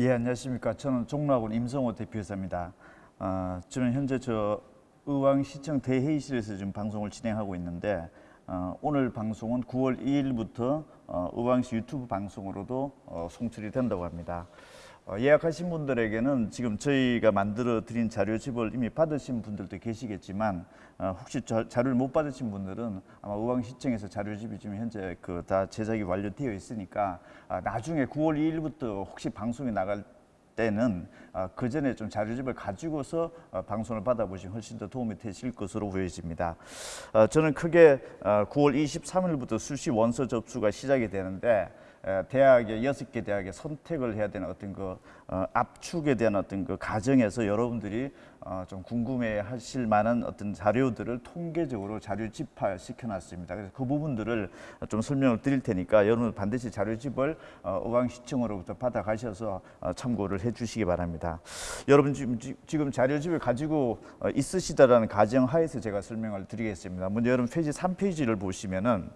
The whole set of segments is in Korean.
예, 안녕하십니까. 저는 종로학원 임성호 대표이사입니다. 어, 저는 현재 저 의왕시청 대회의실에서 지금 방송을 진행하고 있는데 어, 오늘 방송은 9월 2일부터 어, 의왕시 유튜브 방송으로도 어, 송출이 된다고 합니다. 어, 예약하신 분들에게는 지금 저희가 만들어 드린 자료집을 이미 받으신 분들도 계시겠지만 어, 혹시 자, 자료를 못 받으신 분들은 아마 의왕시청에서 자료집이 지금 현재 그 다 제작이 완료되어 있으니까 아, 나중에 9월 2일부터 혹시 방송이 나갈 때는 어, 그 전에 좀 자료집을 가지고서 어, 방송을 받아보시면 훨씬 더 도움이 되실 것으로 보여집니다. 어, 저는 크게 어, 9월 23일부터 수시 원서 접수가 시작이 되는데 에, 대학의 여섯 개 대학에 선택을 해야 되는 어떤 그 어, 압축에 대한 어떤 그 과정에서 여러분들이 어, 좀 궁금해 하실 만한 어떤 자료들을 통계적으로 자료집화 시켜 놨습니다. 그래서 그 부분들을 좀 설명을 드릴 테니까 여러분 반드시 자료집을 어, 의왕시청으로부터 받아가셔서 어, 참고를 해 주시기 바랍니다. 여러분 지금, 자료집을 가지고 어, 있으시다라는 가정하에서 제가 설명을 드리겠습니다. 먼저 여러분 페이지 3페이지를 보시면은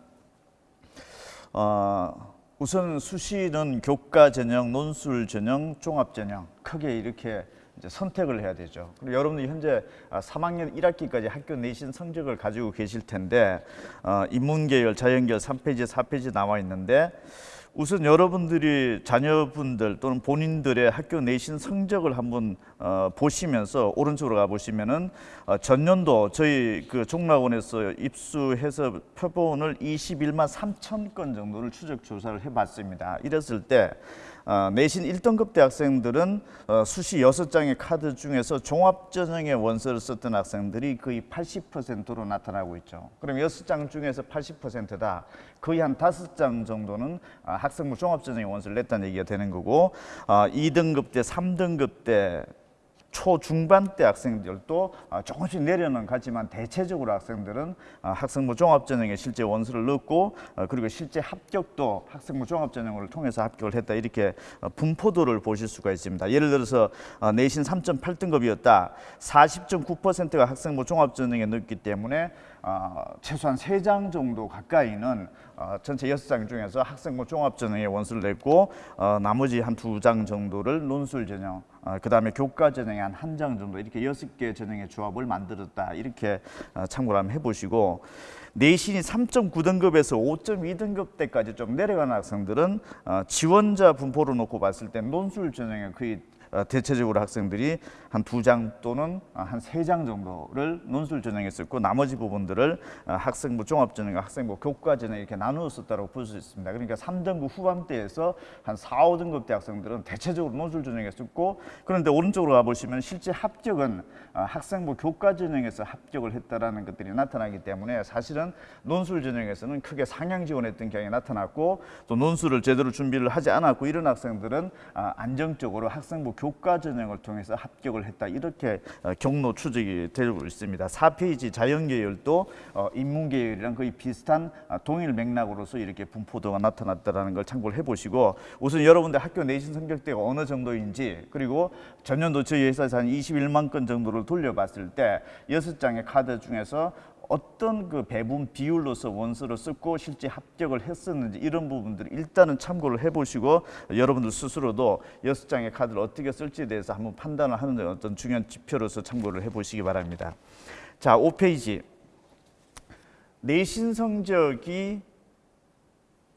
어, 우선 수시는 교과 전형, 논술 전형, 종합 전형 크게 이렇게 이제 선택을 해야 되죠. 그리고 여러분들 현재 아, 3학년 1학기까지 학교 내신 성적을 가지고 계실 텐데 어, 인문계열, 자연계열 3페이지, 4페이지 나와 있는데 우선 여러분들이 자녀분들 또는 본인들의 학교 내신 성적을 한번 어, 보시면서 오른쪽으로 가 보시면은 어, 전년도 저희 그 종락원에서 입수해서 표본을 21만 3천 건 정도를 추적 조사를 해봤습니다. 이랬을 때 어, 내신 1등급 대학생들은 어, 수시 6장의 카드 중에서 종합전형의 원서를 썼던 학생들이 거의 80%로 나타나고 있죠. 그럼 6장 중에서 80%다. 거의 한 5장 정도는 아, 학생부 종합전형의 원서를 냈다는 얘기가 되는 거고 아, 2등급 때, 3등급 때 초중반 때 학생들도 아, 조금씩 내려는 가지만 대체적으로 학생들은 아, 학생부 종합전형에 실제 원서를 넣고 어, 그리고 실제 합격도 학생부 종합전형을 통해서 합격을 했다 이렇게 어, 분포도를 보실 수가 있습니다. 예를 들어서 어, 내신 3.8등급이었다. 40.9%가 학생부 종합전형에 넣었기 때문에 어, 최소한 세장 정도 가까이는 어, 전체 여섯 장 중에서 학생부 종합전형에 원서를 냈고 어, 나머지 한 두 장 정도를 논술 전형 어, 그 다음에 교과 전형에 한한 장 정도 이렇게 여섯 개 전형의 조합을 만들었다. 이렇게 어, 참고를 한번 해보시고 내신이 3.9등급에서 5.2등급 때까지 좀 내려가는 학생들은 어, 지원자 분포로 놓고 봤을 때 논술 전형에 거의 어, 대체적으로 학생들이 한 두 장 또는 어, 한세 장 정도를 논술 전형에 썼고 나머지 부분들을 어, 학생부 종합 전형, 학생부 교과 전형 이렇게 나누어 썼다고 볼 수 있습니다. 그러니까 3등급 후반대에서 한 4, 5등급 대 학생들은 대체적으로 논술 전형에 썼고 그런데 오른쪽으로 가보시면 실제 합격은 어, 학생부 교과 전형에서 합격을 했다라는 것들이 나타나기 때문에 사실은 논술 전형에서는 크게 상향 지원했던 경향이 나타났고 또 논술을 제대로 준비를 하지 않았고 이런 학생들은 아, 안정적으로 학생부 교과 전형을 통해서 합격을 했다 이렇게 어, 경로 추적이 되고 있습니다. 4페이지 자연계열도 어, 인문계열이랑 거의 비슷한 아, 동일 맥락으로서 이렇게 분포도가 나타났다는 걸 참고를 해보시고 우선 여러분들 학교 내신 성적대가 어느 정도인지 그리고 전년도 저희 회사에서 한 21만 건 정도를 돌려봤을 때 여섯 장의 카드 중에서 어떤 그 배분 비율로서 원서를 썼고 실제 합격을 했었는지 이런 부분들을 일단은 참고를 해보시고 여러분들 스스로도 여섯 장의 카드를 어떻게 쓸지에 대해서 한번 판단을 하는 어떤 중요한 지표로서 참고를 해보시기 바랍니다. 자, 5페이지. 내신 성적이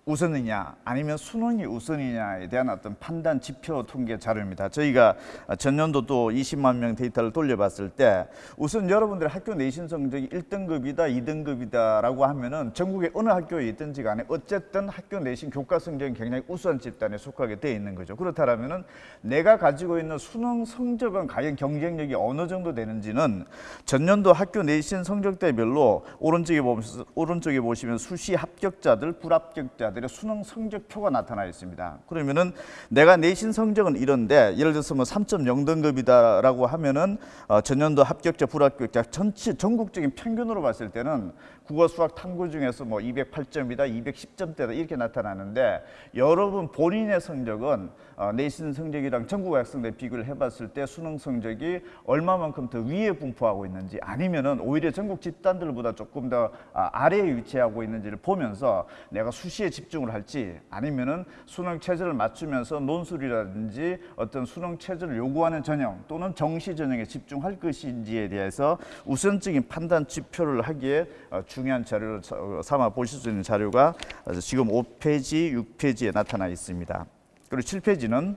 우선이냐 아니면 수능이 우선이냐에 대한 어떤 판단 지표 통계 자료입니다. 저희가 전년도 또 20만 명 데이터를 돌려봤을 때 우선 여러분들 학교 내신 성적이 1등급이다, 2등급이다라고 하면은 전국의 어느 학교에 있든지 간에 어쨌든 학교 내신 교과 성적이 굉장히 우수한 집단에 속하게 돼 있는 거죠. 그렇다면은 내가 가지고 있는 수능 성적은 과연 경쟁력이 어느 정도 되는지는 전년도 학교 내신 성적대별로 오른쪽에 보시면 오른쪽에 보시면 수시 합격자들, 불합격자들 의 수능 성적표가 나타나 있습니다. 그러면은 내가 내신 성적은 이런데 예를 들어서 뭐 3.0 등급이다라고 하면은 어, 전년도 합격자, 불합격자 전체 전국적인 평균으로 봤을 때는 국어, 수학, 탐구 중에서 뭐 208점이다, 210점대다 이렇게 나타나는데 여러분 본인의 성적은 어, 내신 성적이랑 전국 학생들 비교를 해봤을 때 수능 성적이 얼마만큼 더 위에 분포하고 있는지 아니면은 오히려 전국 집단들보다 조금 더 아, 아래에 위치하고 있는지를 보면서 내가 수시에 집 집중을 할지 아니면은 수능 체제를 맞추면서 논술이라든지 어떤 수능 체제를 요구하는 전형 또는 정시 전형에 집중할 것인지에 대해서 우선적인 판단 지표를 하기에 어, 중요한 자료를 사- 어, 삼아 보실 수 있는 자료가 어, 지금 5페이지, 6페이지에 나타나 있습니다. 그리고 7페이지는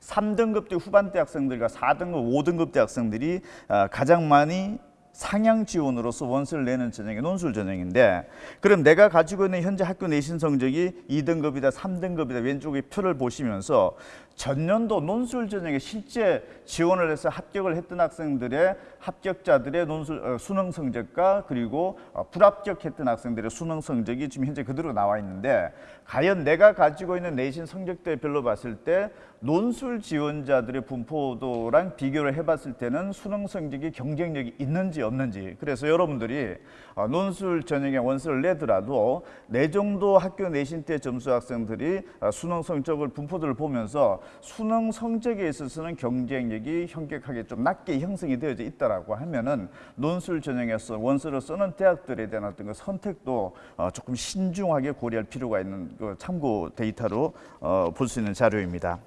3등급대 후반대 학생들과 4등급, 5등급 대 학생들이 아, 가장 많이 상향 지원으로서 원서를 내는 전형이 논술 전형인데 그럼 내가 가지고 있는 현재 학교 내신 성적이 2등급이다, 3등급이다 왼쪽에 표를 보시면서 전년도 논술 전형에 실제 지원을 해서 합격을 했던 학생들의 합격자들의 논술 어, 수능 성적과 그리고 어, 불합격했던 학생들의 수능 성적이 지금 현재 그대로 나와 있는데 과연 내가 가지고 있는 내신 성적대별로 봤을 때 논술 지원자들의 분포도랑 비교를 해봤을 때는 수능 성적이 경쟁력이 있는지 없는지. 그래서 여러분들이 어, 논술 전형에 원서를 내더라도 내 정도 학교 내신 때 점수 학생들이 어, 수능 성적을 분포도를 보면서 수능 성적에 있어서는 경쟁력이 현격하게 좀 낮게 형성이 되어져 있다라고 하면은 논술 전형에서 원서를 쓰는 대학들에 대한 어떤 그 선택도 어, 조금 신중하게 고려할 필요가 있는 그 참고 데이터로 어, 볼 수 있는 자료입니다.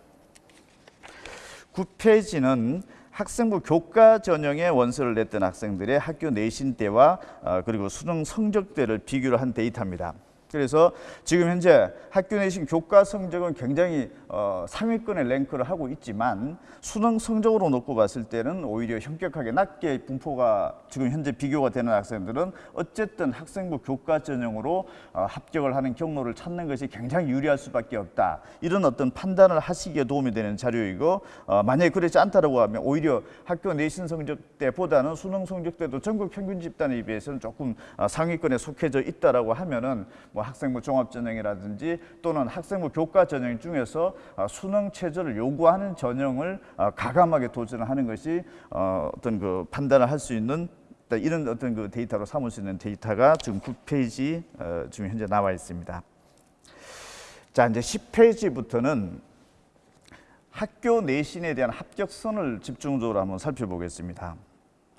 9페이지는 학생부 교과 전형의 원서를 냈던 학생들의 학교 내신 때와 어, 그리고 수능 성적대를 비교를 한 데이터입니다. 그래서 지금 현재 학교 내신 교과 성적은 굉장히 어, 상위권에 랭크를 하고 있지만 수능 성적으로 놓고 봤을 때는 오히려 현격하게 낮게 분포가 지금 현재 비교가 되는 학생들은 어쨌든 학생부 교과 전형으로 어, 합격을 하는 경로를 찾는 것이 굉장히 유리할 수밖에 없다. 이런 어떤 판단을 하시기에 도움이 되는 자료이고 어, 만약에 그렇지 않다라고 하면 오히려 학교 내신 성적 때보다는 수능 성적 때도 전국 평균 집단에 비해서는 조금 어, 상위권에 속해져 있다라고 하면은 뭐 학생부 종합 전형이라든지 또는 학생부 교과 전형 중에서 어, 수능 체제를 요구하는 전형을 어, 가감하게 도전하는 것이 어, 어떤 그 판단을 할 수 있는 이런 어떤 그 데이터로 삼을 수 있는 데이터가 지금 9페이지 어, 지금 현재 나와 있습니다. 자 이제 10페이지부터는 학교 내신에 대한 합격선을 집중적으로 한번 살펴보겠습니다.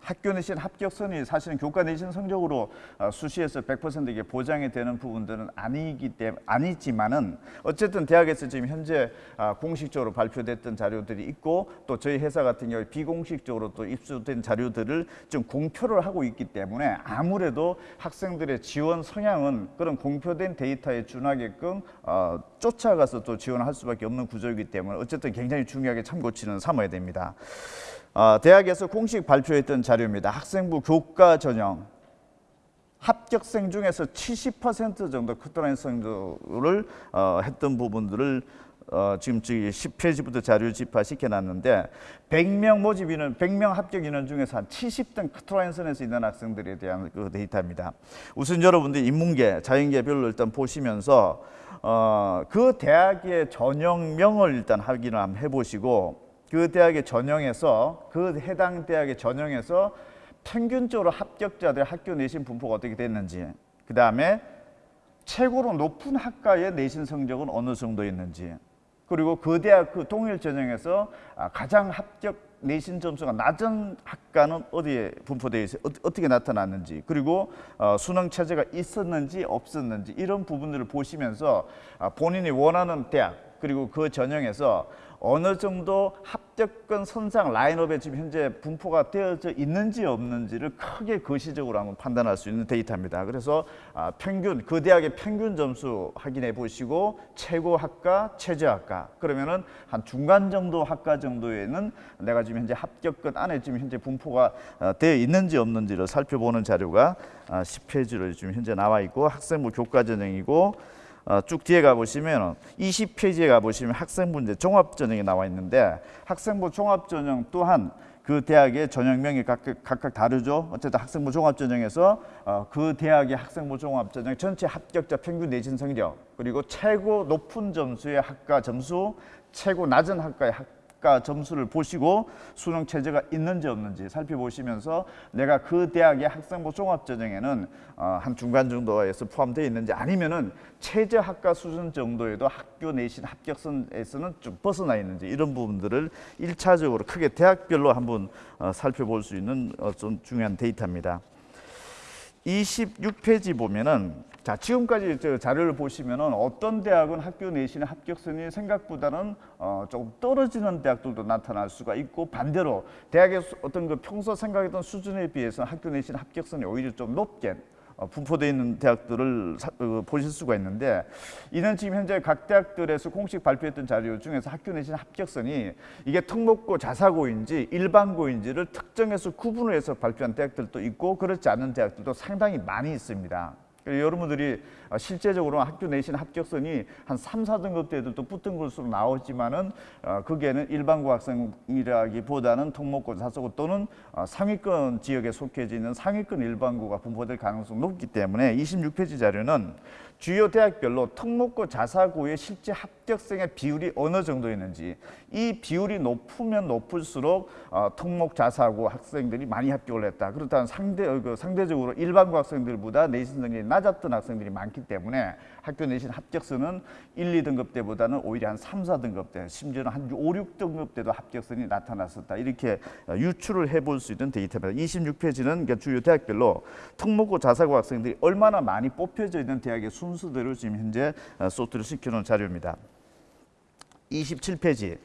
학교 내신 합격선이 사실은 교과 내신 성적으로 어, 수시에서 100% 이게 보장이 되는 부분들은 아니기 때문에 아니지만은 어쨌든 대학에서 지금 현재 아, 공식적으로 발표됐던 자료들이 있고 또 저희 회사 같은 경우 비공식적으로 또 입수된 자료들을 좀 공표를 하고 있기 때문에 아무래도 학생들의 지원 성향은 그런 공표된 데이터에 준하게끔 어, 쫓아가서 또 지원할 수밖에 없는 구조이기 때문에 어쨌든 굉장히 중요하게 참고치는 삼아야 됩니다. 어, 대학에서 공식 발표했던 자료입니다. 학생부 교과 전형 합격생 중에서 70% 정도 커트라인 성적을 어, 했던 부분들을 어, 지금 저기 10페이지부터 자료 집화시켜 놨는데 100명 모집 인원, 100명 합격 인원 중에서 한 70등 커트라인 선에서 있는 학생들에 대한 그 데이터입니다. 우선 여러분들 인문계, 자연계별로 일단 보시면서 어, 그 대학의 전형명을 일단 확인을 한번 해보시고 그 대학의 전형에서 그 해당 대학의 전형에서 평균적으로 합격자들 학교 내신 분포가 어떻게 됐는지 그 다음에 최고로 높은 학과의 내신 성적은 어느 정도였는지 그리고 그 대학 그 동일 전형에서 아, 가장 합격 내신 점수가 낮은 학과는 어디에 분포되어 있어 어떻게 나타났는지 그리고 어, 수능 체제가 있었는지 없었는지 이런 부분들을 보시면서 아, 본인이 원하는 대학 그리고 그 전형에서 어느 정도 합격권 선상 라인업에 지금 현재 분포가 되어져 있는지 없는지를 크게 거시적으로 한번 판단할 수 있는 데이터입니다. 그래서 아, 평균 그 대학의 평균 점수 확인해 보시고 최고 학과, 최저 학과 그러면은 한 중간 정도 학과 정도에는 내가 지금 현재 합격권 안에 지금 현재 분포가 어, 되어 있는지 없는지를 살펴보는 자료가 아, 10페이지로 지금 현재 나와 있고 학생부 교과 전형이고 어, 쭉 뒤에 가보시면 20페이지에 가보시면 학생부 이제 종합전형이 나와 있는데 학생부 종합전형 또한 그 대학의 전형명이 각각, 각각 다르죠. 어쨌든 학생부 종합전형에서 어, 그 대학의 학생부 종합전형 전체 합격자 평균 내신 성적 그리고 최고 높은 점수의 학과 점수, 최고 낮은 학과의 학 학과 점수를 보시고 수능 체제가 있는지 없는지 살펴보시면서 내가 그 대학의 학생부 종합 전형에는 어, 한 중간 정도에서 포함되어 있는지 아니면은 최저 학과 수준 정도에도 학교 내신 합격선에서는 좀 벗어나 있는지 이런 부분들을 일차적으로 크게 대학별로 한번 어, 살펴볼 수 있는 어, 좀 중요한 데이터입니다. 26페이지 보면은 자 지금까지 저 자료를 보시면은 어떤 대학은 학교 내신의 합격선이 생각보다는 어, 조금 떨어지는 대학들도 나타날 수가 있고 반대로 대학의 수- 어떤 그 평소 생각했던 수준에 비해서 학교 내신 합격선이 오히려 좀 높게 어, 분포되어 있는 대학들을 사- 어, 보실 수가 있는데 이는 지금 현재 각 대학들에서 공식 발표했던 자료 중에서 학교 내신 합격선이 이게 특목고 자사고인지 일반고인지를 특정해서 구분을 해서 발표한 대학들도 있고 그렇지 않은 대학들도 상당히 많이 있습니다. 그래서 여러분들이 어, 실제적으로 학교 내신 합격선이 한 3, 4등급 대들도 붙은 것으로 나오지만은 어, 그게는 일반고 학생이라기보다는 특목고 자사고 또는 어, 상위권 지역에 속해져 있는 상위권 일반고가 분포될 가능성이 높기 때문에 26페이지 자료는 주요 대학별로 특목고 자사고의 실제 합격생의 비율이 어느 정도 있는지 이 비율이 높으면 높을수록 어, 특목 자사고 학생들이 많이 합격을 했다. 그렇다면 상대 어, 그 상대적으로 일반고 학생들보다 내신 능력이 낮았던 학생들이 많기 때문에 학교 내신 합격선은 1, 2등급 때보다는 오히려 한 3, 4등급 때 심지어는 한 5, 6등급 때도 합격선이 나타났었다. 이렇게 어, 유추를 해볼 수 있는 데이터입니다. 26페이지는 그러니까 주요 대학별로 특목고 자사고 학생들이 얼마나 많이 뽑혀져 있는 대학의 순서대로 지금 현재 어, 소트를 시켜놓은 자료입니다. 27페이지.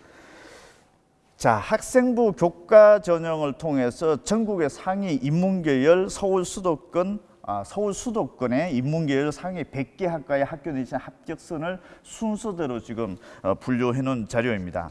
자, 학생부 교과 전형을 통해서 전국의 상위 인문계열 서울 수도권 아, 서울 수도권의 인문계열 상위 100개 학과의 학교 내신 합격선을 순서대로 지금 어, 분류해 놓은 자료입니다.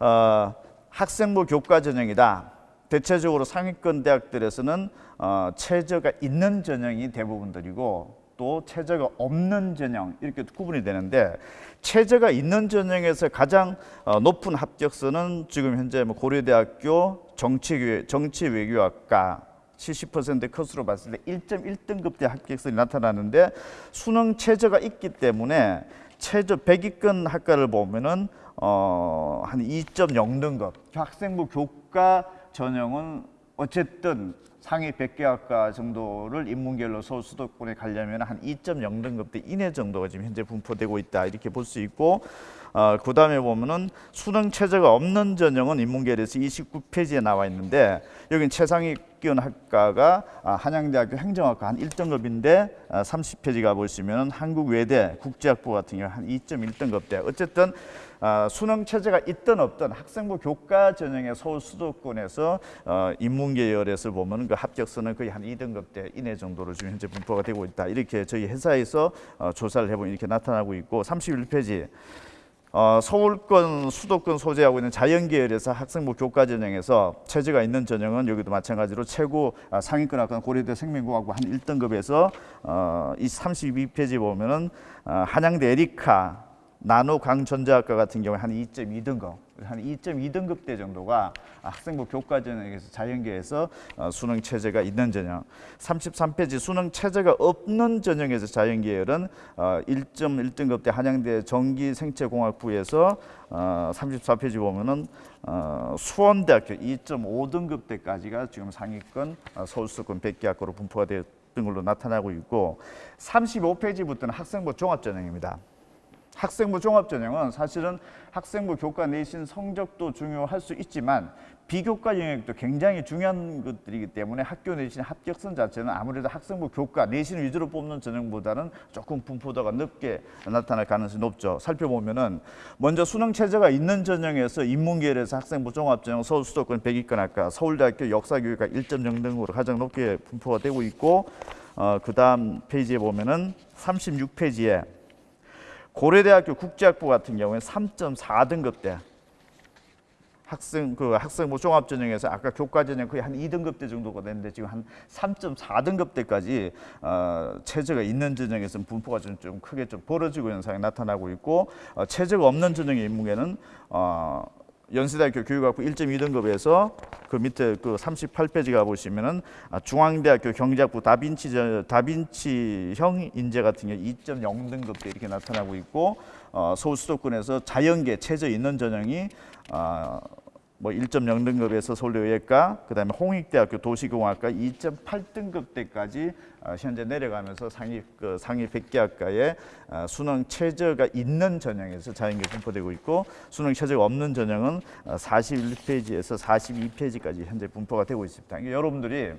어, 학생부 교과 전형이다. 대체적으로 상위권 대학들에서는 어, 최저가 있는 전형이 대부분들이고 또 최저가 없는 전형 이렇게 구분이 되는데 최저가 있는 전형에서 가장 어, 높은 합격선은 지금 현재 뭐 고려대학교 정치 정치외교학과 70%의 컷으로 봤을 때 1.1등급 대 합격선이 나타나는데 수능 최저가 있기 때문에 최저 100위권 학과를 보면은 어, 한 2.0등급. 학생부 교과 전형은 어쨌든 상위 100개 학과 정도를 인문계열로 서울 수도권에 가려면 한 2.0등급대 이내 정도가 지금 현재 분포되고 있다 이렇게 볼 수 있고 어, 그 다음에 보면은 수능 최저가 없는 전형은 인문계열에서 29페이지에 나와 있는데 여긴 최상위 권 학과가 아, 한양대학교 행정학과 한 1등급인데 아, 30페이지 가 보시면 한국외대 국제학부 같은 경우 한 2.1등급대 어쨌든 아, 수능 체제가 있든 없든 학생부 교과 전형의 서울 수도권에서 어, 인문계 열에서 보면 그 합격선은 거의 한 2등급대 이내 정도로 지금 현재 분포가 되고 있다. 이렇게 저희 회사에서 어, 조사를 해보면 이렇게 나타나고 있고 31페이지 어, 서울권 수도권 소재하고 있는 자연계열에서 학생부 교과 전형에서 체제가 있는 전형은 여기도 마찬가지로 최고 아, 상위권 학과는 고려대 생명공학부 한 1등급에서 어, 이 32페이지 보면은 어, 한양대 에리카 나노 강전자학과 같은 경우에 한 2.2등급, 한 2.2등급 대 정도가 학생부 교과 전형에서 자연계에서 어, 수능 체제가 있는 전형. 33페이지 수능 체제가 없는 전형에서 자연계열은 어, 1.1등급 대 한양대 전기생체공학부에서 어, 34페이지 보면은 어, 수원대학교 2.5등급 대까지가 지금 상위권 어, 서울수도권 100개 학과로 분포가 되었던 걸로 나타나고 있고 35페이지부터는 학생부 종합전형입니다. 학생부 종합전형은 사실은 학생부 교과 내신 성적도 중요할 수 있지만 비교과 영역도 굉장히 중요한 것들이기 때문에 학교 내신 합격선 자체는 아무래도 학생부 교과 내신 위주로 뽑는 전형보다는 조금 분포도가 높게 나타날 가능성이 높죠. 살펴보면 은 먼저 수능 체제가 있는 전형에서 인문계열에서 학생부 종합전형 서울 수도권 100위권 학과 서울대학교 역사교육과 1.0 등으로 가장 높게 분포가 되고 있고 어, 그 다음 페이지에 보면 은 36페이지에 고려대학교 국제학부 같은 경우에 3.4등급 대 학생 그 학생부 종합 전형에서 아까 교과 전형 거의 한 2등급 대 정도가 됐는데 지금 한 3.4등급 대까지 어, 체제가 있는 전형에서는 분포가 좀, 좀 크게 좀 벌어지고 현상이 나타나고 있고 어, 체제가 없는 전형의 인문계는 어, 연세대학교 교육학부 1.2등급에서 그 밑에 그 38페이지 가 보시면은 아, 중앙대학교 경제학부 다빈치 저- 다빈치형 인재 같은 경우 2.0등급대 이렇게 나타나고 있고 어, 서울 수도권에서 자연계 체제 있는 전형이 어, 뭐 1.0등급에서 서울대의학과 그다음에 홍익대학교 도시공학과 2.8등급대까지 어, 현재 내려가면서 상위 그 상위 100개 학과에 어, 수능 최저가 있는 전형에서 자연계 분포되고 있고 수능 최저가 없는 전형은 어, 41페이지에서 42페이지까지 현재 분포가 되고 있습니다. 그러니까 여러분들이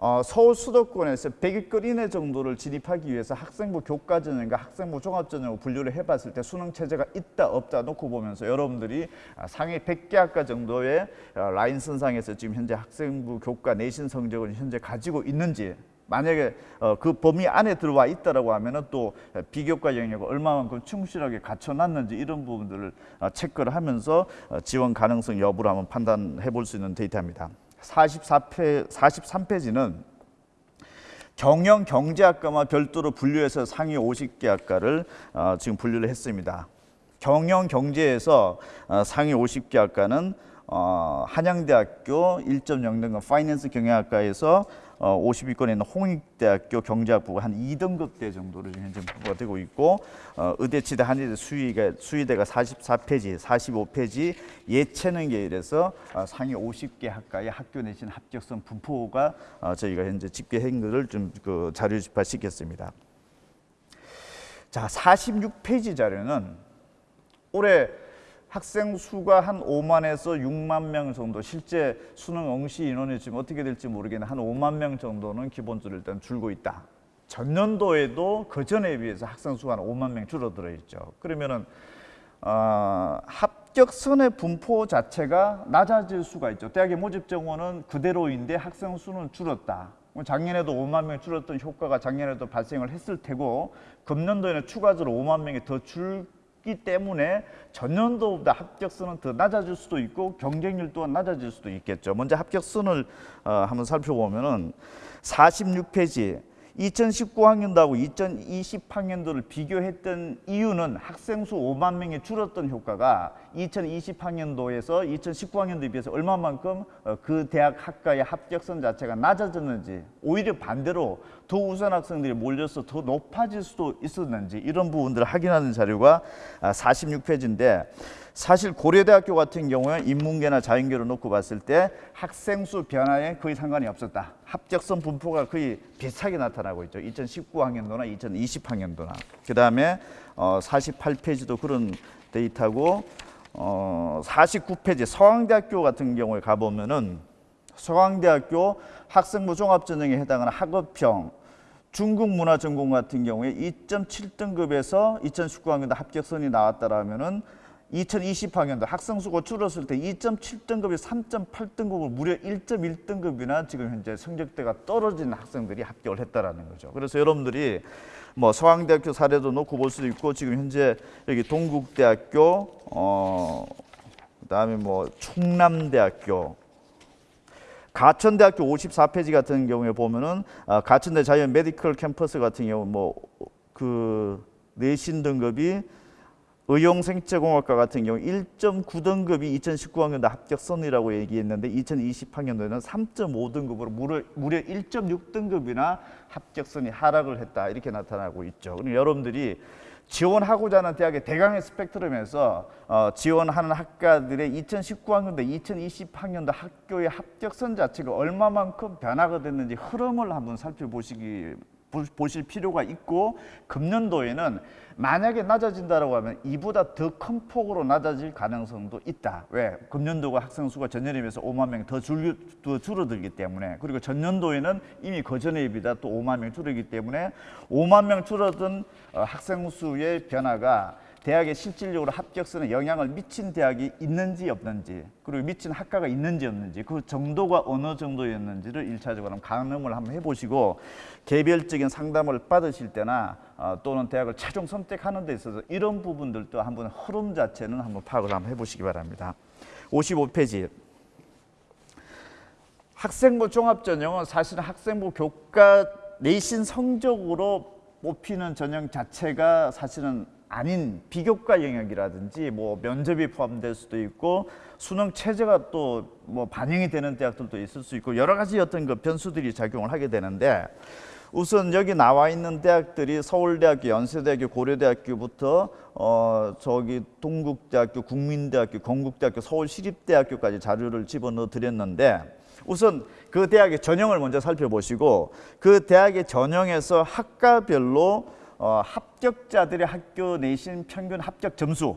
어, 서울 수도권에서 100위권 이내 정도를 진입하기 위해서 학생부 교과 전형과 학생부 종합 전형을 분류를 해봤을 때 수능 체제가 있다 없다 놓고 보면서 여러분들이 아, 상위 100개 학과 정도의 어, 라인 선상에서 지금 현재 학생부 교과 내신 성적을 현재 가지고 있는지 만약에 어, 그 범위 안에 들어와 있다라고 하면은 또 비교과 영역을 얼마만큼 충실하게 갖춰놨는지 이런 부분들을 어, 체크를 하면서 어, 지원 가능성 여부를 한번 판단해 볼 수 있는 데이터입니다. 44페, 43페이지는 경영 경제학과만 별도로 분류해서 상위 50개 학과를 어, 지금 분류를 했습니다. 경영 경제에서 어, 상위 50개 학과는 어, 한양대학교 1.0등급 파이낸스 경영학과에서 어, 50위권에 있는 홍익대학교 경제학부가 한 2등급대 정도로 지금 현재 되고 있고 어, 의대치대 한의대 수의가 수의대가 44페이지, 45페이지 예체능계 이래서 어, 상위 50개 학과의 학교 내신 합격선 분포가 어, 저희가 현재 집계한 것을 좀그 자료 집합시켰습니다. 자, 46페이지 자료는 올해 학생 수가 한 5만에서 6만 명 정도 실제 수능 응시 인원이 지금 어떻게 될지 모르겠는데 한 5만 명 정도는 기본적으로 일단 줄고 있다. 전년도에도 그 전에 비해서 학생 수가 한 5만 명 줄어들어 있죠. 그러면은 어, 합격선의 분포 자체가 낮아질 수가 있죠. 대학의 모집 정원은 그대로인데 학생 수는 줄었다. 뭐 작년에도 5만 명 줄었던 효과가 작년에도 발생을 했을 테고 금년도에는 추가적으로 5만 명이 더 줄 기 때문에 전년도보다 합격선은 더 낮아질 수도 있고 경쟁률 또한 낮아질 수도 있겠죠. 먼저 합격선을 어, 한번 살펴보면 은 46페이지 2019학년도하고 2020학년도를 비교했던 이유는 학생 수 5만 명이 줄었던 효과가 2020학년도에서 2019학년도에 비해서 얼마만큼 어, 그 대학 학과의 합격선 자체가 낮아졌는지 오히려 반대로 더 우수한 학생들이 몰려서 더 높아질 수도 있었는지 이런 부분들을 확인하는 자료가 46페이지인데 사실 고려대학교 같은 경우에 인문계나 자연계를 놓고 봤을 때 학생 수 변화에 거의 상관이 없었다. 합격선 분포가 거의 비슷하게 나타나고 있죠. 2019학년도나 2020학년도나. 그 다음에 어, 48페이지도 그런 데이터고 어, 49페이지 서강대학교 같은 경우에 가보면은 서강대학교 학생부 종합전형에 해당하는 학업형 중국 문화 전공 같은 경우에 2.7등급에서 2019학년도 합격선이 나왔다라면은 2020학년도 학생 수가 줄었을 때 2.7등급이 3.8등급을 무려 1.1등급이나 지금 현재 성적대가 떨어진 학생들이 합격을 했다라는 거죠. 그래서 여러분들이 뭐 서강대학교 사례도 놓고 볼 수도 있고 지금 현재 여기 동국대학교 어 그다음에 뭐 충남대학교 가천대학교 54페이지 같은 경우에 보면은 아, 가천대 자연 메디컬 캠퍼스 같은 경우 뭐 그 내신 등급이 의용생체공학과 같은 경우 1.9등급이 2019학년도 합격선이라고 얘기했는데 2020학년도에는 3.5등급으로 무려, 무려 1.6등급이나 합격선이 하락을 했다 이렇게 나타나고 있죠. 그럼 여러분들이 지원하고자 하는 대학의 대강의 스펙트럼에서 어, 지원하는 학과들의 2019학년도, 2020학년도 학교의 합격선 자체가 얼마만큼 변화가 됐는지 흐름을 한번 살펴보시기 보실 필요가 있고 금년도에는 만약에 낮아진다라고 하면 이보다 더 큰 폭으로 낮아질 가능성도 있다. 왜? 금년도가 학생 수가 전년에 비해서 5만 명더 줄어들기 때문에 그리고 전년도에는 이미 그전에 비해서 또 5만 명 줄어들기 때문에 5만 명 줄어든 어, 학생 수의 변화가 대학에 실질적으로 합격선에 영향을 미친 대학이 있는지 없는지 그리고 미친 학과가 있는지 없는지 그 정도가 어느 정도였는지를 일차적으로 가늠을 한번 해보시고 개별적인 상담을 받으실 때나 어, 또는 대학을 최종 선택하는 데 있어서 이런 부분들도 한번 흐름 자체는 한번 파악을 한번 해보시기 바랍니다. 55페이지 학생부 종합전형은 사실은 학생부 교과 내신 성적으로 뽑히는 전형 자체가 사실은 아닌 비교과 영역이라든지 뭐 면접이 포함될 수도 있고 수능 체제가 또 뭐 반영이 되는 대학들도 있을 수 있고 여러 가지 어떤 그 변수들이 작용을 하게 되는데 우선 여기 나와 있는 대학들이 서울대학교, 연세대학교, 고려대학교부터 어 저기 동국대학교, 국민대학교, 건국대학교, 서울시립대학교까지 자료를 집어넣어 드렸는데 우선 그 대학의 전형을 먼저 살펴보시고 그 대학의 전형에서 학과별로 어, 합격자들의 학교 내신 평균 합격 점수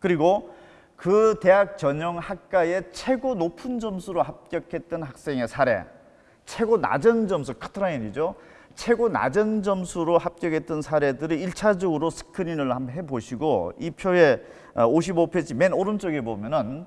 그리고 그 대학 전형 학과의 최고 높은 점수로 합격했던 학생의 사례 최고 낮은 점수 카트라인이죠. 최고 낮은 점수로 합격했던 사례들을 일차적으로 스크린을 한번 해보시고 이 표에 55페이지 맨 오른쪽에 보면은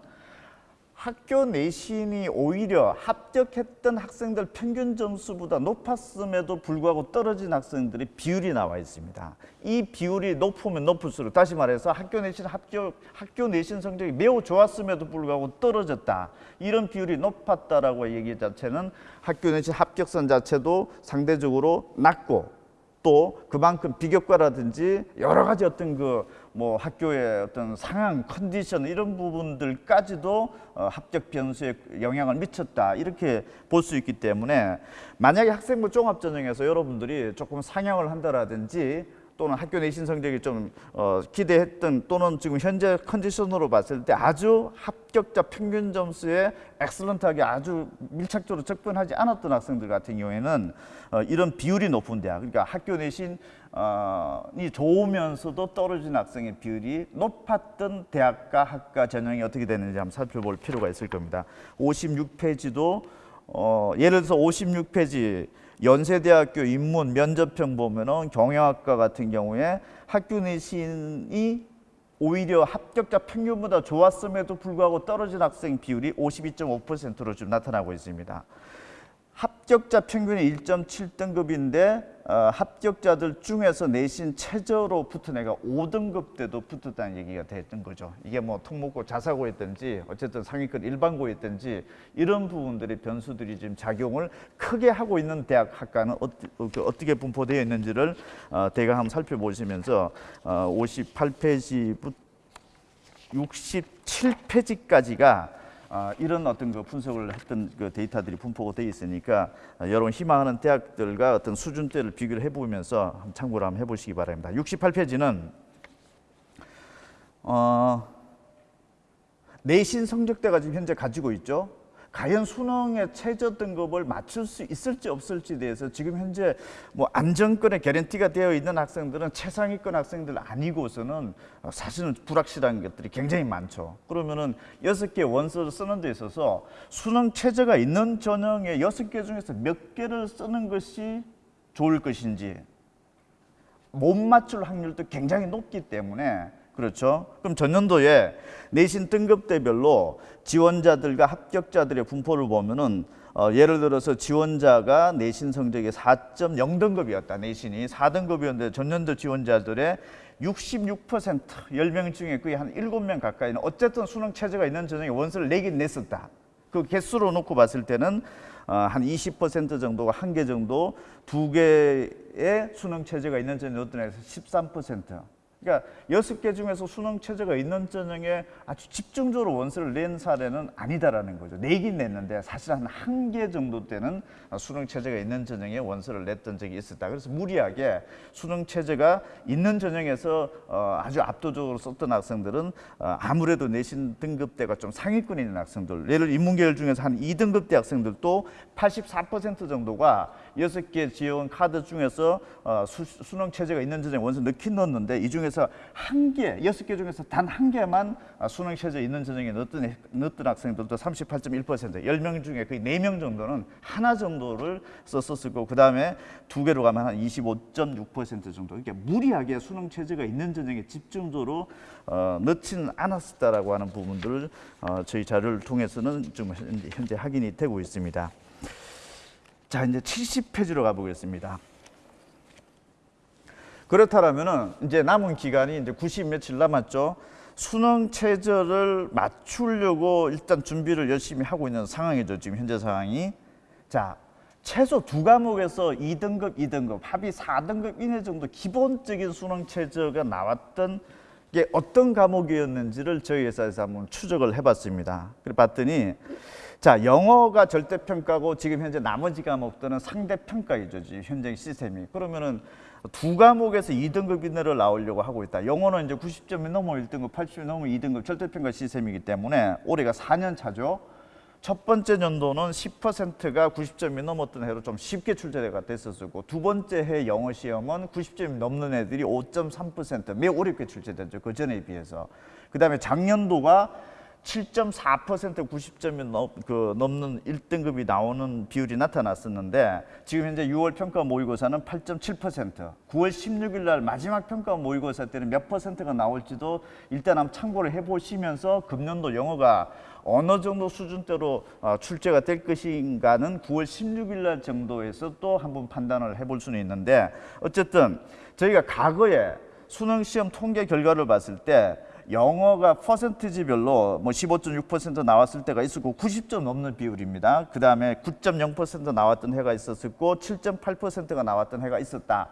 학교 내신이 오히려 합격했던 학생들 평균 점수보다 높았음에도 불구하고 떨어진 학생들의 비율이 나와 있습니다. 이 비율이 높으면 높을수록 다시 말해서 학교 내신 합격 학교 내신 성적이 매우 좋았음에도 불구하고 떨어졌다. 이런 비율이 높았다라고 얘기 자체는 학교 내신 합격선 자체도 상대적으로 낮고 또 그만큼 비교과라든지 여러 가지 어떤 그 뭐 학교의 어떤 상황, 컨디션 이런 부분들까지도 어, 합격 변수에 영향을 미쳤다. 이렇게 볼 수 있기 때문에 만약에 학생부 종합 전형에서 여러분들이 조금 상향을 한다라든지 또는 학교 내신 성적이 좀 어, 기대했던 또는 지금 현재 컨디션으로 봤을 때 아주 합격자 평균 점수에 excellent하게 아주 밀착적으로 접근하지 않았던 학생들 같은 경우에는 어, 이런 비율이 높은 대학 그러니까 학교 내신 이 좋으면서도 떨어진 학생의 비율이 높았던 대학과 학과 전형이 어떻게 되는지 한번 살펴볼 필요가 있을 겁니다. 56페이지도 어, 예를 들어서 56페이지 연세대학교 인문 면접형 보면은 경영학과 같은 경우에 학교 내신이 오히려 합격자 평균보다 좋았음에도 불구하고 떨어진 학생 비율이 52.5%로 지금 나타나고 있습니다. 합격자 평균이 1.7등급인데 어, 합격자들 중에서 내신 최저로 붙은 애가 5등급 때도 붙었다는 얘기가 됐던 거죠. 이게 뭐 특목고 자사고였든지 어쨌든 상위권 일반고였든지 이런 부분들의 변수들이 지금 작용을 크게 하고 있는 대학 학과는 어떻게, 어떻게 분포되어 있는지를 어, 대강 한번 살펴보시면서 어, 58페이지부터 67페이지까지가 아, 이런 어떤 그 분석을 했던 그 데이터들이 분포가 되어 있으니까 아, 여러분 희망하는 대학들과 어떤 수준대를 비교를 해보면서 참고를 한번 해보시기 바랍니다. 68페이지는 어, 내신 성적대가 지금 현재 가지고 있죠. 과연 수능의 최저 등급을 맞출 수 있을지 없을지에 대해서 지금 현재 뭐 안정권에 개런티가 되어 있는 학생들은 최상위권 학생들 아니고서는 사실은 불확실한 것들이 굉장히 많죠. 그러면은 여섯 개 원서를 쓰는 데 있어서 수능 최저가 있는 전형의 여섯 개 중에서 몇 개를 쓰는 것이 좋을 것인지 못 맞출 확률도 굉장히 높기 때문에 그렇죠. 그럼 전년도에 내신 등급대별로 지원자들과 합격자들의 분포를 보면은 어, 예를 들어서 지원자가 내신 성적이 4.0등급이었다. 내신이 4등급이었는데 전년도 지원자들의 66% 10명 중에 거의 한 7명 가까이는 어쨌든 수능 체제가 있는 전형에 원서를 내긴 냈었다. 그 개수로 놓고 봤을 때는 어, 한 20% 정도가 한 개 정도 두 개의 수능 체제가 있는 전형이 어떤 애에서 13%. 그러니까 여섯 개 중에서 수능 체제가 있는 전형에 아주 집중적으로 원서를 낸 사례는 아니다라는 거죠. 내긴 냈는데 사실 한 한 개 정도 되는 수능 체제가 있는 전형에 원서를 냈던 적이 있었다. 그래서 무리하게 수능 체제가 있는 전형에서 어, 아주 압도적으로 썼던 학생들은 어, 아무래도 내신 등급대가 좀 상위권에 있는 학생들, 예를 인문계열 중에서 한 2등급대 학생들도 84% 정도가 여섯 개 지원 카드 중에서 어, 수, 수능 체제가 있는 전형에 원서 넣긴 넣었는데 이 중에서 한 개, 여섯 개 중에서 단 한 개만 아, 수능 체제 있는 전형에 넣었던, 애- 넣었던 학생들도 38.1%, 10명 중에 거의 4명 정도는 하나 정도를 썼었을 거고, 그 다음에 두 개로 가면 한 25.6% 정도. 그러니까 무리하게 수능 체제가 있는 전형에 집중적으로 어, 넣지는 않았다라고 하는 부분들을 어, 저희 자료를 통해서는 좀 현재 확인이 되고 있습니다. 자, 이제 70페이지로 가보겠습니다. 그렇다면은 이제 남은 기간이 이제 90 며칠 남았죠. 수능 최저를 맞추려고 일단 준비를 열심히 하고 있는 상황이죠. 지금 현재 상황이. 자, 최소 두 과목에서 2등급, 2등급, 합이 4등급 이내 정도 기본적인 수능 최저가 나왔던 게 어떤 과목이었는지를 저희 회사에서 한번 추적을 해봤습니다. 그래 봤더니 자 영어가 절대 평가고 지금 현재 나머지 과목들은 상대 평가이죠. 지금 현재 시스템이 그러면은 두 과목에서 2등급 이내를 나오려고 하고 있다. 영어는 이제 90점이 넘으면 1등급, 80점이 넘으면 2등급 절대 평가 시스템이기 때문에 올해가 4년 차죠. 첫 번째 연도는 10%가 90점이 넘었던 해로 좀 쉽게 출제가 됐었고 두 번째 해 영어 시험은 90점이 넘는 애들이 5.3% 매우 어렵게 출제됐죠. 그 전에 비해서. 그 다음에 작년도가 7.4% 90점이 넘, 그 넘는 1등급이 나오는 비율이 나타났었는데 지금 현재 6월 평가 모의고사는 8.7%, 9월 16일 날 마지막 평가 모의고사 때는 몇 퍼센트가 나올지도 일단 한번 참고를 해보시면서 금년도 영어가 어느 정도 수준대로 어, 출제가 될 것인가는 9월 16일 날 정도에서 또 한번 판단을 해볼 수는 있는데 어쨌든 저희가 과거에 수능 시험 통계 결과를 봤을 때 영어가 퍼센티지별로 뭐 15.6% 나왔을 때가 있었고 90점 넘는 비율입니다. 그 다음에 9.0% 나왔던 해가 있었고 7.8%가 나왔던 해가 있었다.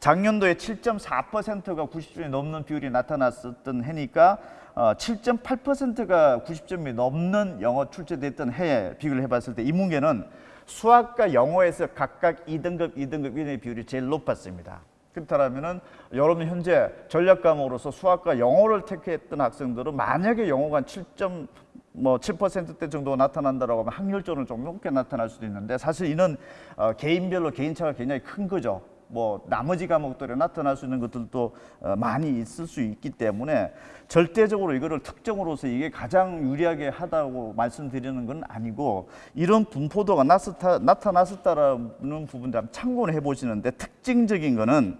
작년도에 7.4%가 90점이 넘는 비율이 나타났었던 해니까 어, 7.8%가 90점이 넘는 영어 출제됐던 해에 비교를 해봤을 때 이 문제는 수학과 영어에서 각각 2등급, 2등급 이의 비율이 제일 높았습니다. 그렇다면은 여러분 현재 전략 과목으로서 수학과 영어를 택했던 학생들은 만약에 영어가 7점 뭐 7%대 정도 나타난다라고 하면 확률적으로 좀 높게 나타날 수도 있는데 사실 이는 어, 개인별로 개인차가 굉장히 큰 거죠. 뭐 나머지 과목들에 나타날 수 있는 것들도 어, 많이 있을 수 있기 때문에 절대적으로 이거를 특정으로서 이게 가장 유리하게 하다고 말씀드리는 건 아니고 이런 분포도가 나타났었다라는 부분들 참고를 해보시는데 특징적인 거는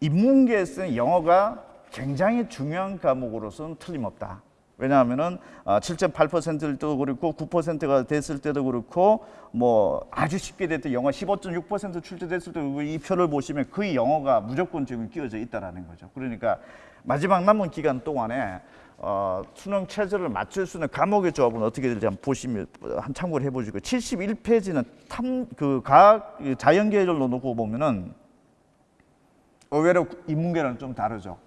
인문계에서는 영어가 굉장히 중요한 과목으로서는 틀림없다. 왜냐하면 은 7.8%일 때도 그렇고 9%가 됐을 때도 그렇고 뭐 아주 쉽게 됐던 영어 15.6% 출제됐을 때도 이 표를 보시면 거의 영어가 무조건 지금 끼워져 있다라는 거죠. 그러니까 마지막 남은 기간 동안에 어, 수능 체제를 맞출 수 있는 과목의 조합은 어떻게 될지 한번 보시면 한 참고를 해보시고 71페이지는 탐 그 과학 자연계열로 놓고 보면은 의외로 인문계랑 좀 다르죠.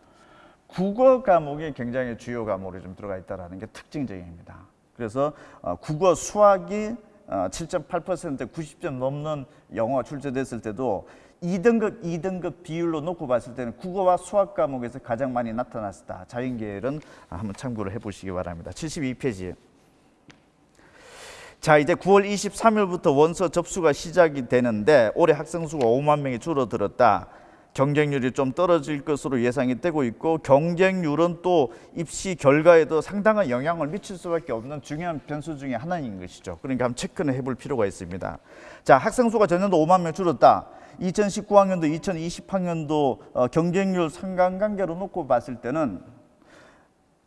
국어 과목이 굉장히 주요 과목으로 좀 들어가 있다는 게 특징적입니다. 그래서 어, 국어 수학이 어, 7.8% 90점 넘는 영어 출제됐을 때도 2등급, 2등급 비율로 놓고 봤을 때는 국어와 수학 과목에서 가장 많이 나타났다. 자연계열은 한번 참고를 해보시기 바랍니다. 72페이지. 자 이제 9월 23일부터 원서 접수가 시작이 되는데 올해 학생 수가 5만 명이 줄어들었다. 경쟁률이 좀 떨어질 것으로 예상이 되고 있고 경쟁률은 또 입시 결과에도 상당한 영향을 미칠 수밖에 없는 중요한 변수 중에 하나인 것이죠. 그러니까 한번 체크는 해볼 필요가 있습니다. 자 학생 수가 전년도 5만 명 줄었다. 2019학년도, 2020학년도 어, 경쟁률 상관관계로 놓고 봤을 때는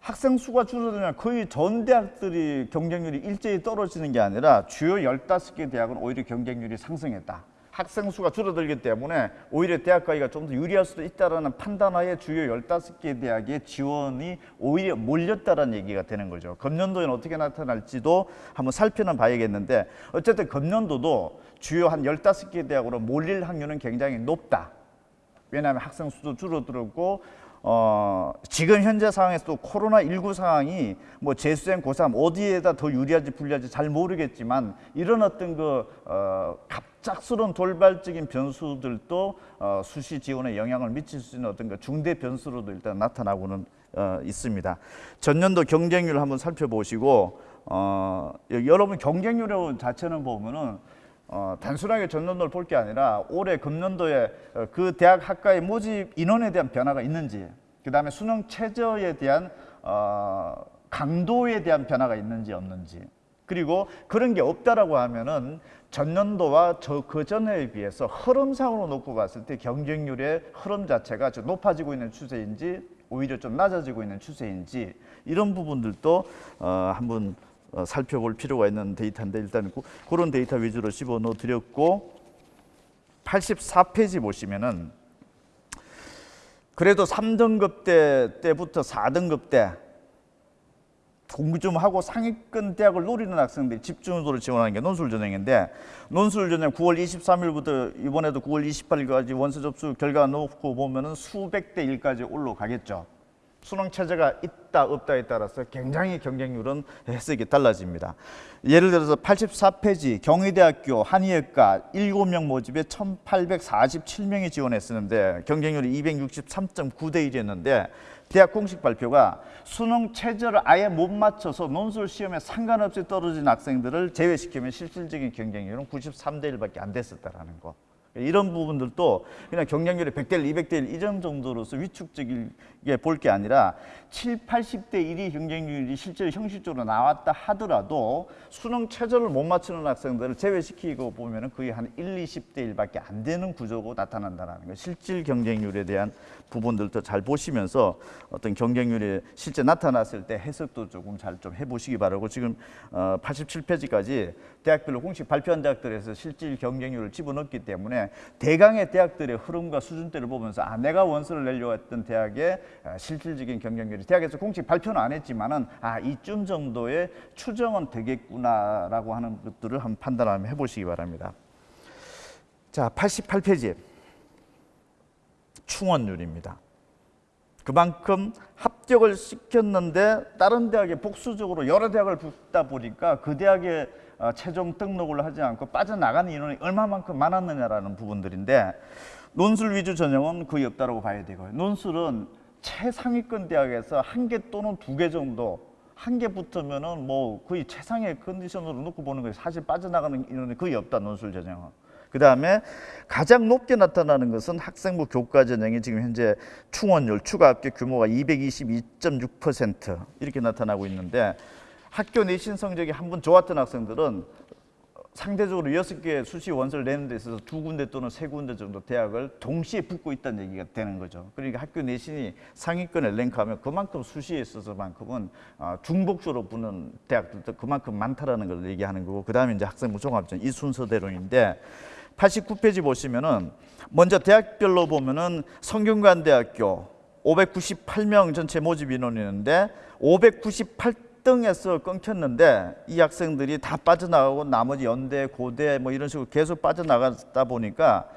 학생 수가 줄어들면 거의 전 대학들이 경쟁률이 일제히 떨어지는 게 아니라 주요 15개 대학은 오히려 경쟁률이 상승했다. 학생 수가 줄어들기 때문에 오히려 대학 가기가 좀 더 유리할 수도 있다라는 판단하에 주요 15개 대학의 지원이 오히려 몰렸다라는 얘기가 되는 거죠. 금년도에는 어떻게 나타날지도 한번 살펴는 봐야겠는데 어쨌든 금년도도 주요 한 15개 대학으로 몰릴 확률은 굉장히 높다. 왜냐하면 학생 수도 줄어들었고 어, 지금 현재 상황에서 도 코로나19 상황이 뭐 재수생 고3 어디에다 더 유리할지 불리할지 잘 모르겠지만 이런 어떤 그 어, 갑작스러운 돌발적인 변수들도 어, 수시 지원에 영향을 미칠 수 있는 어떤 그 중대 변수로도 일단 나타나고는 어, 있습니다. 전년도 경쟁률 한번 살펴보시고 어, 여러분 경쟁률 자체는 보면은 어, 단순하게 전년도를 볼 게 아니라 올해 금년도에 어, 그 대학 학과의 모집 인원에 대한 변화가 있는지 그 다음에 수능 최저에 대한 어, 강도에 대한 변화가 있는지 없는지 그리고 그런 게 없다라고 하면은 전년도와 저 그 전에 비해서 흐름상으로 놓고 봤을 때 경쟁률의 흐름 자체가 좀 높아지고 있는 추세인지 오히려 좀 낮아지고 있는 추세인지 이런 부분들도 어, 한번 어, 살펴볼 필요가 있는 데이터인데 일단 그, 그런 데이터 위주로 집어넣어 드렸고 84페이지 보시면은 그래도 3등급 때 때부터 4등급 때 공부 좀 하고 상위권 대학을 노리는 학생들이 집중적으로 지원하는 게 논술 전형인데 논술 전형 9월 23일부터 이번에도 9월 28일까지 원서 접수 결과 놓고 보면 은 수백 대 1까지 올라가겠죠. 수능 체제가 있다 없다에 따라서 굉장히 경쟁률은 해석이 달라집니다. 예를 들어서 84페이지 경희대학교 한의학과 7명 모집에 1847명이 지원했었는데 경쟁률이 263.9대 1이었는데 대학 공식 발표가 수능 체제를 아예 못 맞춰서 논술 시험에 상관없이 떨어진 학생들을 제외시키면 실질적인 경쟁률은 93대 1밖에 안 됐었다라는 거. 이런 부분들도 그냥 경쟁률이 100대 1, 200대 1 이런 정도로서 위축적이게 볼 게 아니라 7, 80대 1이 경쟁률이 실제로 형식적으로 나왔다 하더라도 수능 최저를 못 맞추는 학생들을 제외시키고 보면 은 거의 한 1, 20대 1밖에 안 되는 구조고 나타난다는 거. 실질 경쟁률에 대한 부분들도 잘 보시면서 어떤 경쟁률이 실제 나타났을 때 해석도 조금 잘 좀 해보시기 바라고 지금 어, 87페이지까지 대학별로 공식 발표한 대학들에서 실질 경쟁률을 집어넣기 때문에 대강의 대학들의 흐름과 수준대를 보면서 아 내가 원서를 내려고 했던 대학의 아, 실질적인 경쟁률이 대학에서 공식 발표는 안 했지만은 아 이쯤 정도의 추정은 되겠구나라고 하는 것들을 한번 판단 한번 해보시기 바랍니다. 자 88페이지 충원율입니다. 그만큼 합격을 시켰는데 다른 대학에 복수적으로 여러 대학을 붙다 보니까 그 대학에 어, 최종 등록을 하지 않고 빠져나가는 인원이 얼마만큼 많았느냐라는 부분들인데 논술 위주 전형은 거의 없다고 봐야 되고요. 논술은 최상위권 대학에서 한 개 또는 두 개 정도 한 개 붙으면은 뭐 거의 최상의 컨디션으로 놓고 보는 거예요. 사실 빠져나가는 인원이 거의 없다 논술 전형은. 그 다음에 가장 높게 나타나는 것은 학생부 교과 전형이 지금 현재 충원율 추가 합격 규모가 222.6% 이렇게 나타나고 있는데 학교 내 신 성적이 한 번 좋았던 학생들은 상대적으로 여섯 개 수시 원서를 내는 데 있어서 두 군데 또는 세 군데 정도 대학을 동시에 붙고 있다는 얘기가 되는 거죠. 그러니까 학교 내신이 상위권에 랭크하면 그만큼 수시에 있어서만큼은 어, 중복수로 붙는 대학들도 그만큼 많다라는 걸 얘기하는 거고 그 다음에 이제 학생부 종합전 이 순서대로인데 89페이지 보시면은 먼저 대학별로 보면은 성균관대학교 598명 전체 모집 인원이었는데 598 등에서 끊겼는데 이 학생들이 다 빠져나가고 나머지 연대, 고대 뭐 이런 식으로 계속 빠져나가다 보니까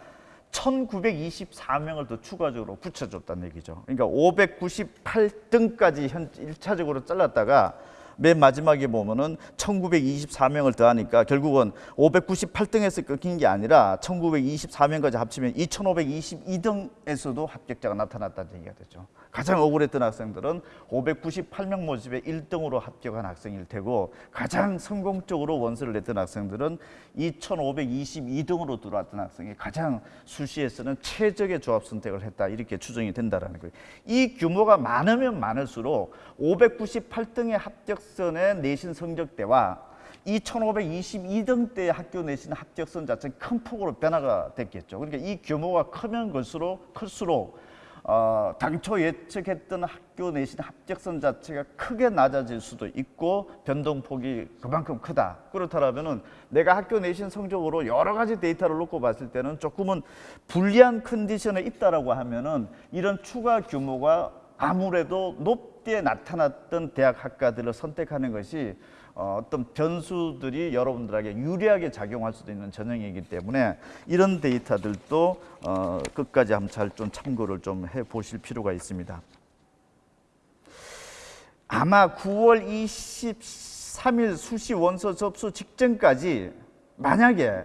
1924명을 더 추가적으로 붙여줬다는 얘기죠. 그러니까 598등까지 현 1차적으로 잘랐다가 맨 마지막에 보면은 1924명을 더하니까 결국은 598등에서 끊긴 게 아니라 1924명까지 합치면 2522등에서도 합격자가 나타났다는 얘기가 되죠. 가장 억울했던 학생들은 598명 모집에 1등으로 합격한 학생일 테고 가장 성공적으로 원서를 냈던 학생들은 2522등으로 들어왔던 학생이 가장 수시에서는 최적의 조합 선택을 했다 이렇게 추정이 된다라는 거예요. 이 규모가 많으면 많을수록 598등의 합격 선의 내신 성적대와 2522등 때 학교 내신 합격선 자체는 큰 폭으로 변화가 됐겠죠. 그러니까 이 규모가 크면 클수록 클수록 어, 당초 예측했던 학교 내신 합격선 자체가 크게 낮아질 수도 있고 변동폭이 그만큼 크다. 그렇다면 은 내가 학교 내신 성적으로 여러 가지 데이터를 놓고 봤을 때는 조금은 불리한 컨디션에 있다라고 하면 은 이런 추가 규모가 아무래도 높 게 나타났던 대학 학과들을 선택하는 것이 어, 어떤 변수들이 여러분들에게 유리하게 작용할 수도 있는 전형이기 때문에 이런 데이터들도 어, 끝까지 한번 잘 좀 참고를 좀 해 보실 필요가 있습니다. 아마 9월 23일 수시 원서 접수 직전까지 만약에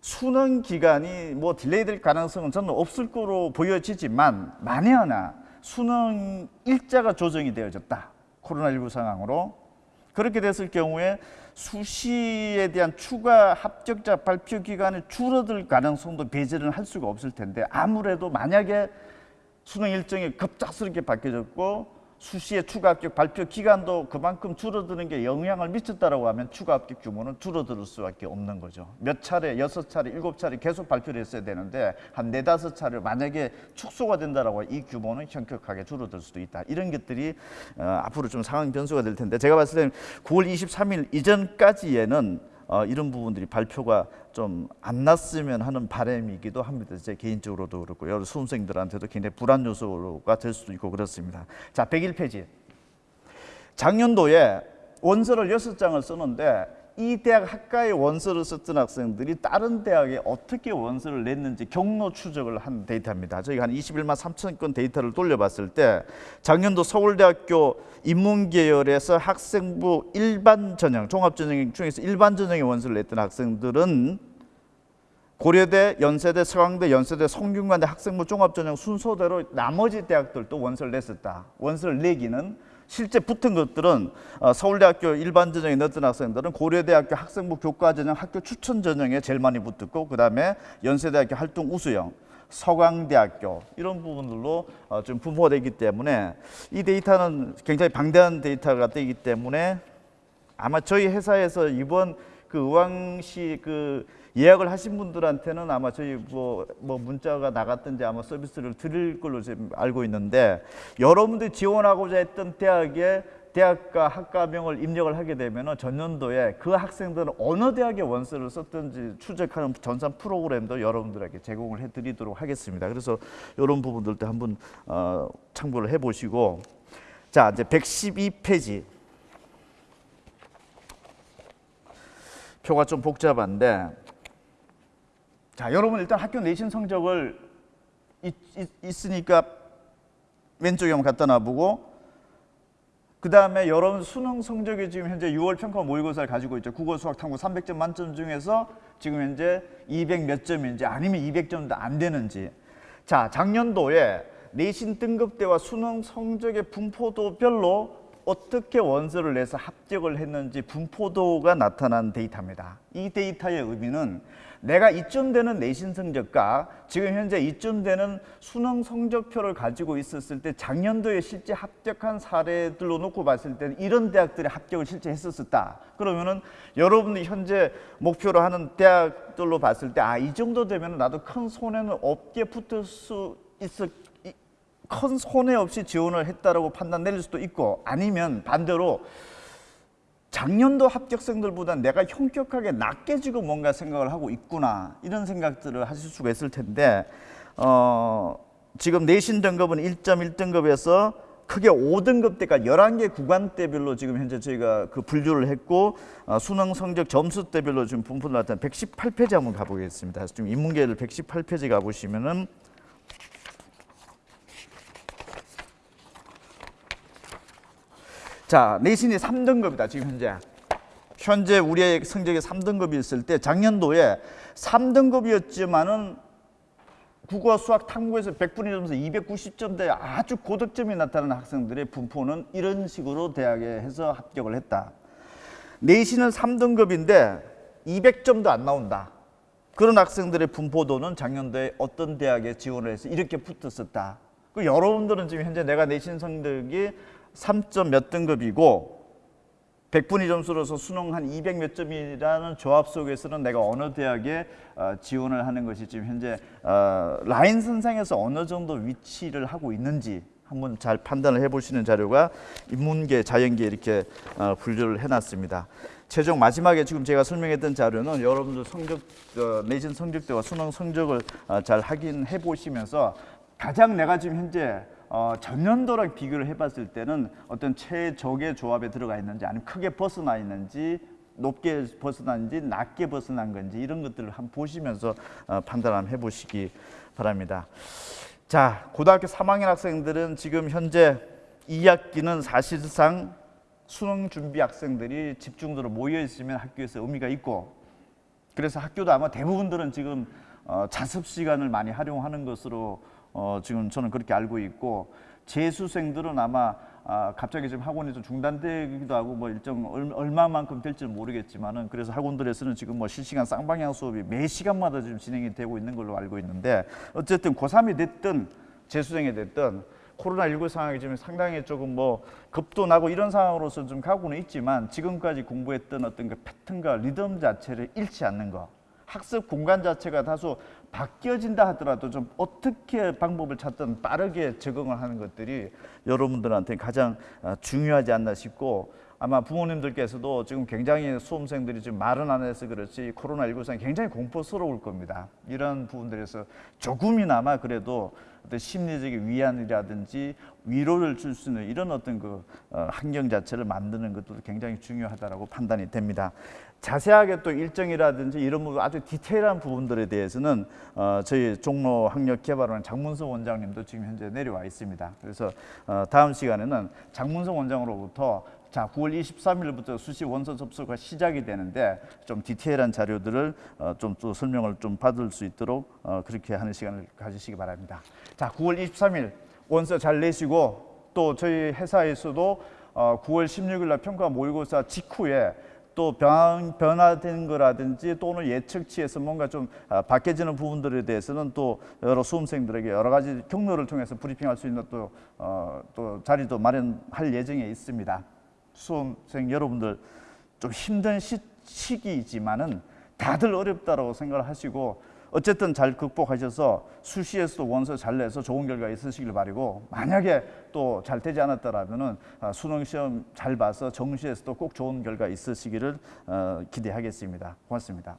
수능 기간이 뭐 delay 될 가능성은 저는 없을 거로 보여지지만 만에 하나 수능 일자가 조정이 되어졌다. 코로나19 상황으로 그렇게 됐을 경우에 수시에 대한 추가 합격자 발표 기간이 줄어들 가능성도 배제를 할 수가 없을 텐데 아무래도 만약에 수능 일정이 급작스럽게 바뀌어졌고 수시의 추가 합격 발표 기간도 그만큼 줄어드는 게 영향을 미쳤다라고 하면 추가 합격 규모는 줄어들 수밖에 없는 거죠. 몇 차례, 여섯 차례, 일곱 차례 계속 발표를 했어야 되는데 한 네다섯 차례 만약에 축소가 된다라고 이 규모는 현격하게 줄어들 수도 있다. 이런 것들이 어, 앞으로 좀 상황 변수가 될 텐데 제가 봤을 때는 9월 23일 이전까지에는 어, 이런 부분들이 발표가 좀 안 났으면 하는 바람이기도 합니다. 제 개인적으로도 그렇고 여러 수험생들한테도 굉장히 불안 요소가 될 수도 있고 그렇습니다. 자, 101페이지. 작년도에 원서를 여섯 장을 쓰는데 이 대학 학과에 원서를 썼던 학생들이 다른 대학에 어떻게 원서를 냈는지 경로 추적을 한 데이터입니다. 저희가 한 21만 3천 건 데이터를 돌려봤을 때 작년도 서울대학교 인문계열에서 학생부 일반 전형, 종합 전형 중에서 일반 전형에 원서를 냈던 학생들은 고려대, 연세대, 서강대, 연세대, 성균관대 학생부 종합전형 순서대로 나머지 대학들도 원서를 냈었다. 원서를 내기는 실제 붙은 것들은 어, 서울대학교 일반 전형에 넣었던 학생들은 고려대학교 학생부 교과 전형 학교 추천 전형에 제일 많이 붙었고 그 다음에 연세대학교 활동 우수형 서강대학교 이런 부분들로 어, 좀 분포가 되기 때문에 이 데이터는 굉장히 방대한 데이터가 되기 때문에 아마 저희 회사에서 이번 그 의왕시 그 예약을 하신 분들한테는 아마 저희 뭐, 뭐 문자가 나갔든지 아마 서비스를 드릴 걸로 지금 알고 있는데 여러분들이 지원하고자 했던 대학에 대학과 학과명을 입력을 하게 되면 전년도에 그 학생들은 어느 대학에 원서를 썼든지 추적하는 전산 프로그램도 여러분들에게 제공을 해드리도록 하겠습니다. 그래서 이런 부분들도 한번 어, 참고를 해보시고 자 이제 112페이지 표가 좀 복잡한데 자 여러분 일단 학교 내신 성적을 있, 있, 으니까 왼쪽에 한번 갖다 놔보고 그 다음에 여러분 수능 성적이 지금 현재 6월 평가 모의고사를 가지고 있죠. 국어, 수학, 탐구 300점 만점 중에서 지금 현재 200 몇 점인지 아니면 200점도 안 되는지. 자, 작년도에 내신 등급대와 수능 성적의 분포도별로 어떻게 원서를 내서 합격을 했는지 분포도가 나타난 데이터입니다. 이 데이터의 의미는 내가 이쯤 되는 내신 성적과 지금 현재 이쯤 되는 수능 성적표를 가지고 있었을 때 작년도에 실제 합격한 사례들로 놓고 봤을 때는 이런 대학들이 합격을 실제 했었다. 그러면은 여러분이 현재 목표로 하는 대학들로 봤을 때 아 이 정도 되면 나도 큰 손해는 없게 붙을 수 있을 큰 손해 없이 지원을 했다라고 판단 내릴 수도 있고 아니면 반대로 작년도 합격생들보다 내가 현격하게 낮게 지금 뭔가 생각을 하고 있구나 이런 생각들을 하실 수가 있을 텐데 어, 지금 내신 등급은 1.1등급에서 크게 5등급 때까지 11개 구간대별로 지금 현재 저희가 그 분류를 했고 어, 수능 성적 점수대별로 지금 분포를 나타낸 118페이지 한번 가보겠습니다. 지금 인문계를 118페이지 가보시면은 자, 내신이 3등급이다, 지금 현재. 현재 우리의 성적이 3등급이 있을 때 작년도에 3등급이었지만은 국어, 수학, 탐구에서 100분위 점수 290점대 아주 고득점이 나타나는 학생들의 분포는 이런 식으로 대학에 해서 합격을 했다. 내신은 3등급인데 200점도 안 나온다. 그런 학생들의 분포도는 작년도에 어떤 대학에 지원을 해서 이렇게 붙었었다. 그 여러분들은 지금 현재 내가 내신 성적이 3점 몇 등급이고 100분위 점수로서 수능 한 200 몇 점이라는 조합 속에서는 내가 어느 대학에 어, 지원을 하는 것이 지금 현재 어, 라인 선상에서 어느 정도 위치를 하고 있는지 한번 잘 판단을 해보시는 자료가 인문계, 자연계 이렇게 어, 분류를 해놨습니다. 최종 마지막에 지금 제가 설명했던 자료는 여러분들 성적 내신 성적대와 수능 성적을 잘 확인해 보시면서 가장 내가 지금 현재 어, 전년도랑 비교를 해봤을 때는 어떤 최적의 조합에 들어가 있는지 아니면 크게 벗어나 있는지 높게 벗어난지 낮게 벗어난 건지 이런 것들을 한번 보시면서 어, 판단 한번 해보시기 바랍니다. 자, 고등학교 3학년 학생들은 지금 현재 2학기는 사실상 수능 준비 학생들이 집중적으로 모여 있으면 학교에서 의미가 있고 그래서 학교도 아마 대부분들은 지금 어, 자습 시간을 많이 활용하는 것으로 어, 지금 저는 그렇게 알고 있고 재수생들은 아마 아, 갑자기 지금 학원이 좀 중단되기도 하고 뭐 일정 얼마만큼 될지는 모르겠지만은 그래서 학원들에서는 지금 뭐 실시간 쌍방향 수업이 매 시간마다 지금 진행이 되고 있는 걸로 알고 있는데 어쨌든 고3이 됐든 재수생이 됐든 코로나19 상황이 지금 상당히 조금 뭐 급도 나고 이런 상황으로서 좀 가고는 있지만 지금까지 공부했던 어떤 그 패턴과 리듬 자체를 잃지 않는 거 학습 공간 자체가 다소 바뀌어진다 하더라도 좀 어떻게 방법을 찾든 빠르게 적응을 하는 것들이 여러분들한테 가장 어, 중요하지 않나 싶고 아마 부모님들께서도 지금 굉장히 수험생들이 지금 말은 안 해서 그렇지 코로나19상 굉장히 공포스러울 겁니다. 이런 부분들에서 조금이나마 그래도 어떤 심리적인 위안이라든지 위로를 줄 수 있는 이런 어떤 그 어, 환경 자체를 만드는 것도 굉장히 중요하다고 판단이 됩니다. 자세하게 또 일정이라든지 이런 아주 디테일한 부분들에 대해서는 어, 저희 종로 학력 개발원 장문석 원장님도 지금 현재 내려와 있습니다. 그래서 어, 다음 시간에는 장문석 원장으로부터 자 9월 23일부터 수시 원서 접수가 시작이 되는데 좀 디테일한 자료들을 어, 좀또 설명을 좀 받을 수 있도록 어, 그렇게 하는 시간을 가지시기 바랍니다. 자 9월 23일 원서 잘 내시고 또 저희 회사에서도 어, 9월 16일 날 평가 모의고사 직후에 또 변, 변화된 거라든지 또는 예측치에서 뭔가 좀 아, 바뀌어지는 부분들에 대해서는 또 여러 수험생들에게 여러 가지 경로를 통해서 브리핑할 수 있는 또, 어, 또 자리도 마련할 예정에 있습니다. 수험생 여러분들 좀 힘든 시, 시기이지만은 다들 어렵다라고 생각을 하시고 어쨌든 잘 극복하셔서 수시에서도 원서 잘 내서 좋은 결과 있으시길 바라고 만약에 또 잘 되지 않았더라면은 아, 수능 시험 잘 봐서 정시에서도 꼭 좋은 결과 있으시기를 어, 기대하겠습니다. 고맙습니다.